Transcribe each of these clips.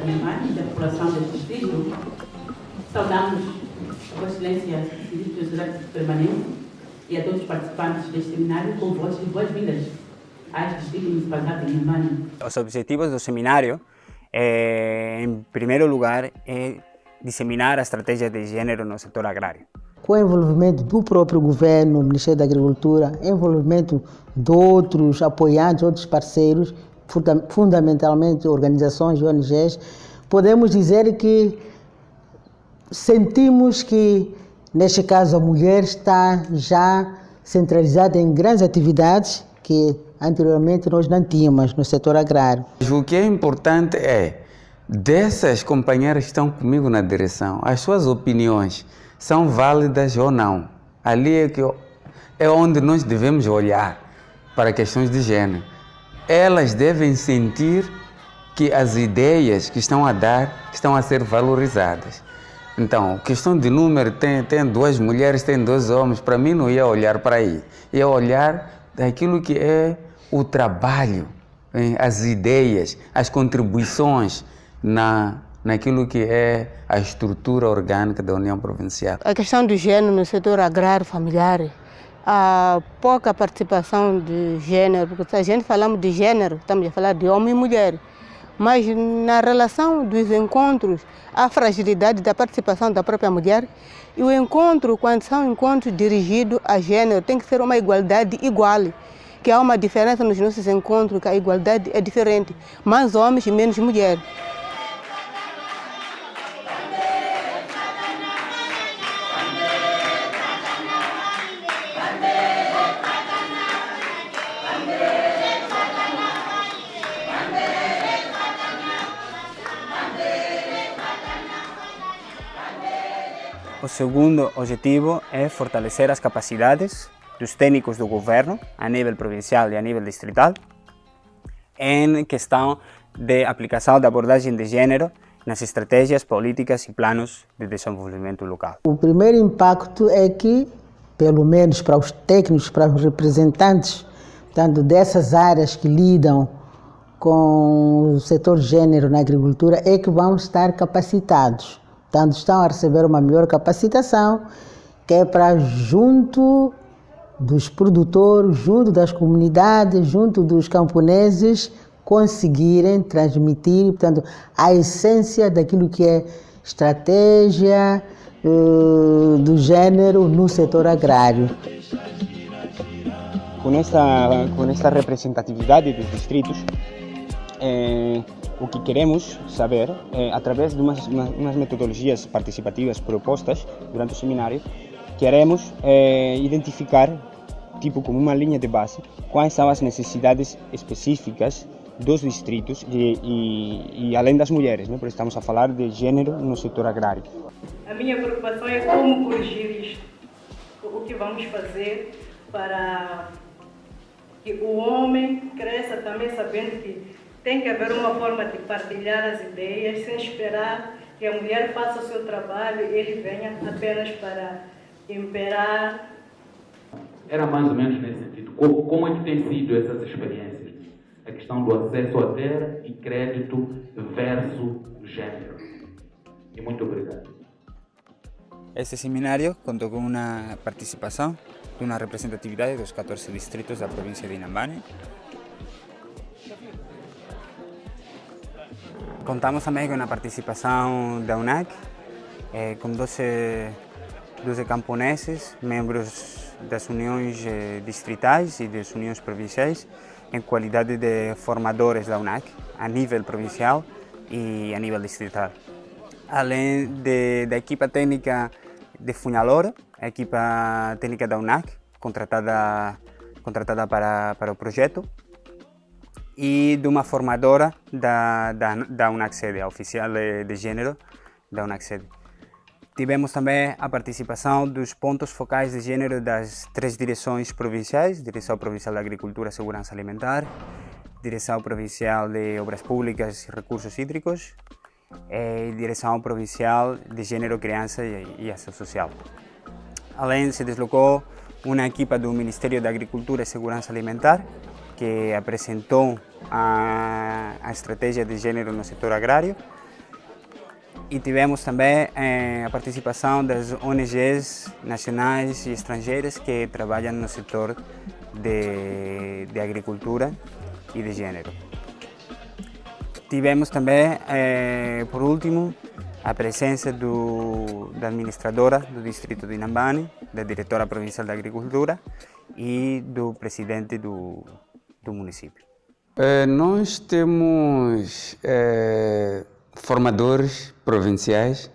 Estado da cidade de Inhambane e da população deste distrito, saudamos a Vossa Excelência, Ministro Sociedade Permanente e a todos os participantes deste seminário com de boas-vindas a este distrito municipal de Inhambane. Os objetivos do seminário, é, em primeiro lugar, é disseminar a estratégia de gênero no setor agrário. Com o envolvimento do próprio governo, Ministério da Agricultura, envolvimento de outros apoiantes, outros parceiros, fundamentalmente organizações, ONGs, podemos dizer que sentimos que, neste caso, a mulher está já centralizada em grandes atividades que anteriormente nós não tínhamos no setor agrário. O que é importante é, dessas companheiras que estão comigo na direção, as suas opiniões são válidas ou não. Ali é, que, é onde nós devemos olhar para questões de gênero elas devem sentir que as ideias que estão a dar estão a ser valorizadas. Então, questão de número, tem, tem duas mulheres, tem dois homens, para mim não ia olhar para aí. Ia olhar daquilo que é o trabalho, hein? as ideias, as contribuições na, naquilo que é a estrutura orgânica da União Provincial. A questão do gênero no setor agrário familiar a pouca participação de gênero, porque se a gente falamos de gênero, estamos a falar de homem e mulher. Mas na relação dos encontros, a fragilidade da participação da própria mulher e o encontro, quando são encontros dirigidos a gênero, tem que ser uma igualdade igual. Que há uma diferença nos nossos encontros, que a igualdade é diferente, mais homens e menos mulheres. Segundo objetivo é fortalecer as capacidades dos técnicos do governo, a nível provincial e a nível distrital, em questão de aplicação da abordagem de gênero nas estratégias, políticas e planos de desenvolvimento local. O primeiro impacto é que, pelo menos para os técnicos, para os representantes tanto dessas áreas que lidam com o setor gênero na agricultura, é que vão estar capacitados. Portanto, estão a receber uma melhor capacitação, que é para junto dos produtores, junto das comunidades, junto dos camponeses, conseguirem transmitir, portanto, a essência daquilo que é estratégia uh, do gênero no setor agrário. Com esta, com esta representatividade dos distritos, eh, o que queremos saber, é, através de umas, umas, metodologias participativas propostas durante o seminário, queremos é, identificar, tipo como uma linha de base, quais são as necessidades específicas dos distritos e, e, e além das mulheres, né? porque estamos a falar de gênero no setor agrário. A minha preocupação é como corrigir isto, o que vamos fazer para que o homem cresça também sabendo que tem que haver uma forma de partilhar as ideias sem esperar que a mulher faça o seu trabalho e ele venha apenas para imperar. Era mais ou menos nesse sentido. Como, como é que tem sido essas experiências? A questão do acesso à terra e crédito versus gênero. E muito obrigado. Este seminário contou com uma participação de uma representatividade dos 14 distritos da província de Inhambane, Contamos também com a participação da UNAC, eh, com 12, 12 camponeses, membros das uniões eh, distritais e das uniões provinciais, em qualidade de formadores da UNAC, a nível provincial e a nível distrital. Além de, da equipa técnica de Funhalor, a equipa técnica da UNAC, contratada, contratada para, para o projeto, e de uma formadora da, da, da UNACSED, a oficial de, de gênero da UNACSED. Tivemos também a participação dos pontos focais de gênero das três direções provinciais, Direção Provincial da Agricultura e Segurança Alimentar, Direção Provincial de Obras Públicas e Recursos Hídricos e Direção Provincial de Gênero, Criança e Ação Social. Além, se deslocou uma equipa do Ministério da Agricultura e Segurança Alimentar, que apresentou a, a estratégia de gênero no setor agrário e tivemos também eh, a participação das ONGs nacionais e estrangeiras que trabalham no setor de, de agricultura e de gênero. Tivemos também, eh, por último, a presença do, da administradora do distrito de Inhambane, da diretora provincial da agricultura e do presidente do, do município. Eh, nós temos eh, formadores provinciais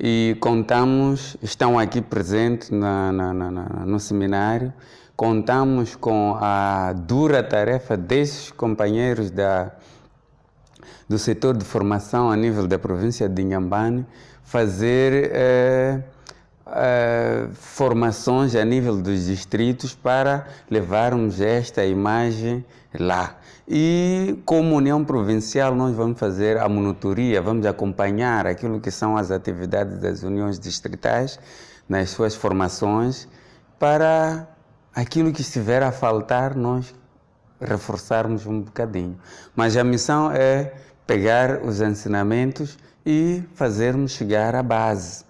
e contamos, estão aqui presentes na, na, na, no seminário, contamos com a dura tarefa desses companheiros da, do setor de formação a nível da província de Inhambane, fazer eh, eh, formações a nível dos distritos para levarmos esta imagem lá. E como União Provincial nós vamos fazer a monitoria, vamos acompanhar aquilo que são as atividades das uniões distritais nas suas formações para aquilo que estiver a faltar nós reforçarmos um bocadinho. Mas a missão é pegar os ensinamentos e fazermos chegar à base.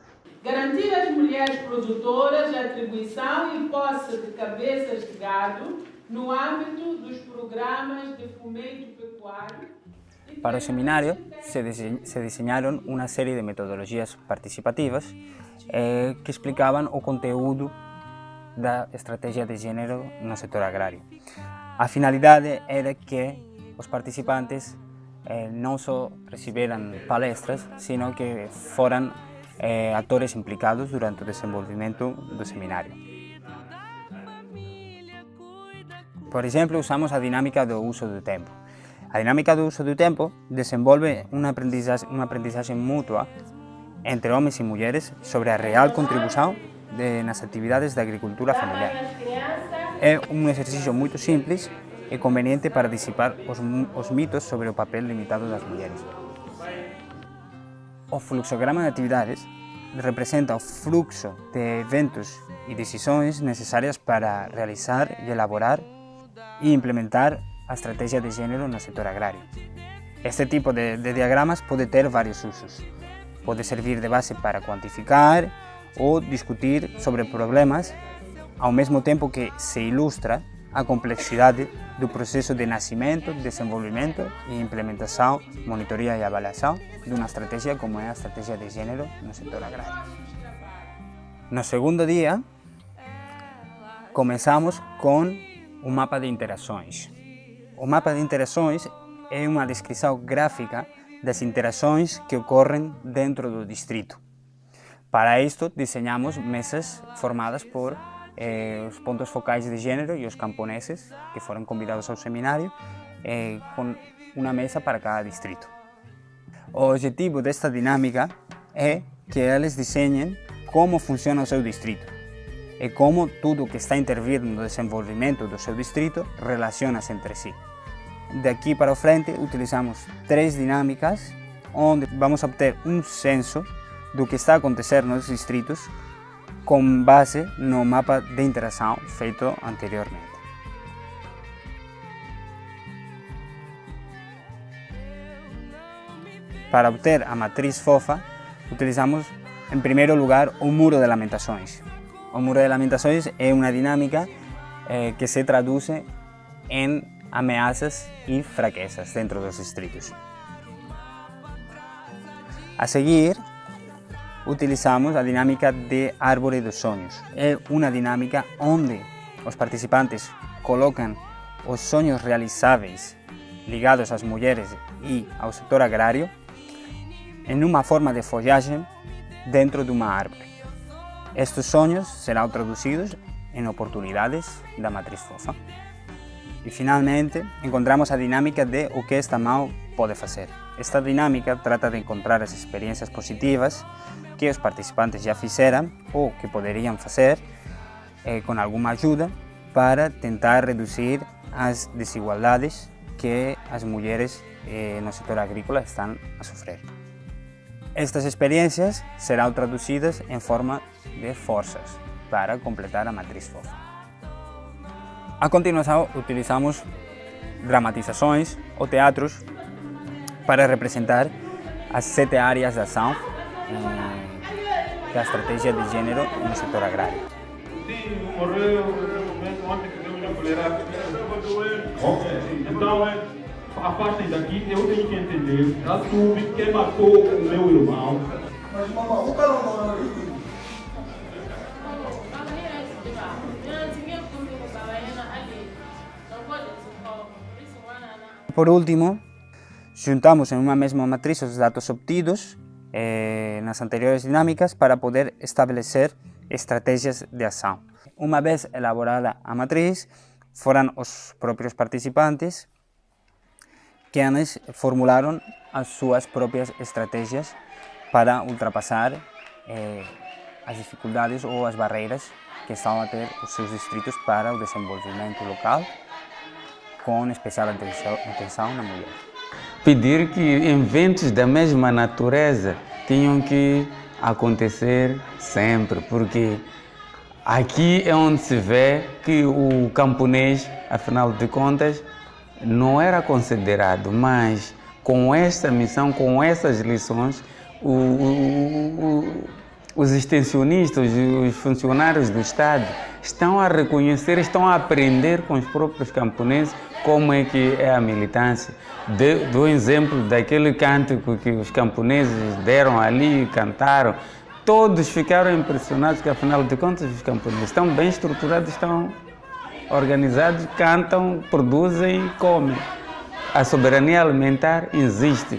Produtoras a atribuição e posse de cabeças de gado no âmbito dos programas de fomento pecuário. Para o seminário se, se desenharam uma série de metodologias participativas eh, que explicavam o conteúdo da estratégia de gênero no setor agrário. A finalidade era que os participantes eh, não só receberam palestras, sino que foram eh, atores implicados durante o desenvolvimento do seminário. Por exemplo, usamos a dinámica do uso do tempo. A dinámica do uso do tempo desenvolve unha aprendizaxe, unha aprendizaxe mutua entre homens e mulheres sobre a real contribución de, nas actividades da agricultura familiar. É un exercicio moito simples e conveniente para disipar os, os mitos sobre o papel limitado das mulleres. O fluxograma de actividades representa o fluxo de eventos e decisões necesarias para realizar e elaborar e implementar a estrategia de género no sector agrario. Este tipo de, diagramas pode ter varios usos. Pode servir de base para cuantificar ou discutir sobre problemas ao mesmo tempo que se ilustra a complexidade do proceso de nascimento, desenvolvimento e implementação, monitoria e avaliação de uma estratégia como é a estratégia de gênero no setor agrário. No segundo dia, começamos com o mapa de interações. O mapa de interações é uma descrição gráfica das interações que ocorrem dentro do distrito. Para isto, desenhamos mesas formadas por eh, os pontos focais de gênero e os camponeses que foram convidados ao seminário, eh, com uma mesa para cada distrito. O objetivo desta dinâmica é que eles desenhem como funciona o seu distrito e como tudo que está intervindo no desenvolvimento do seu distrito relaciona-se entre si. Daqui para o frente utilizamos três dinâmicas onde vamos obter um censo do que está a acontecer nos distritos com base no mapa de interação feito anteriormente. Para obter a matriz fofa, utilizamos em primeiro lugar o muro de lamentações, o muro de lamentações é uma dinâmica eh, que se traduz em ameaças e fraquezas dentro dos distritos. A seguir, utilizamos a dinâmica de árvore dos sonhos. É uma dinâmica onde os participantes colocam os sonhos realizáveis ligados às mulheres e ao setor agrário em uma forma de folhagem dentro de uma árvore. Estes sonhos serão traduzidos em oportunidades da matriz fofa. E finalmente, encontramos a dinâmica de o que esta mão pode fazer. Esta dinâmica trata de encontrar as experiências positivas que os participantes já fizeram ou que poderiam fazer eh, com alguma ajuda para tentar reduzir as desigualdades que as mulheres eh, no setor agrícola estão a sofrer. Estas experiências serão traduzidas em forma de forças para completar a matriz fofa. A continuação, utilizamos dramatizações ou teatros para representar as sete áreas de ação da estratégia de gênero no setor agrário. Sim, morreu momento ontem que deu mulher Então, a parte daqui eu tenho que entender. Assume quem matou o meu irmão. Mas, mamãe, o cara não Por último, juntamos en unha mesma matriz os datos obtidos eh, nas anteriores dinámicas para poder establecer estrategias de ação. Unha vez elaborada a matriz, foran os propios participantes quienes formularon as súas propias estrategias para ultrapasar eh, as dificultades ou as barreiras que estão a ter os seus distritos para o desenvolvimento local com especial atenção, atenção na mulher. Pedir que eventos da mesma natureza tenham que acontecer sempre, porque aqui é onde se vê que o camponês, afinal de contas, não era considerado, mas com esta missão, com essas lições, o, o, o, os extensionistas, os funcionários do Estado estão a reconhecer, estão a aprender com os próprios camponeses como é que é a militância. Do exemplo daquele cântico que os camponeses deram ali, cantaram, todos ficaram impressionados que, afinal de contas, os camponeses estão bem estruturados, estão organizados, cantam, produzem e comem. A soberania alimentar existe.